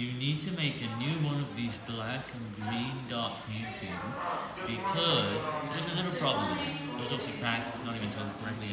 you need to make a new one of these black and green dot paintings because there's a little problem with it. There's also cracks, it's not even told correctly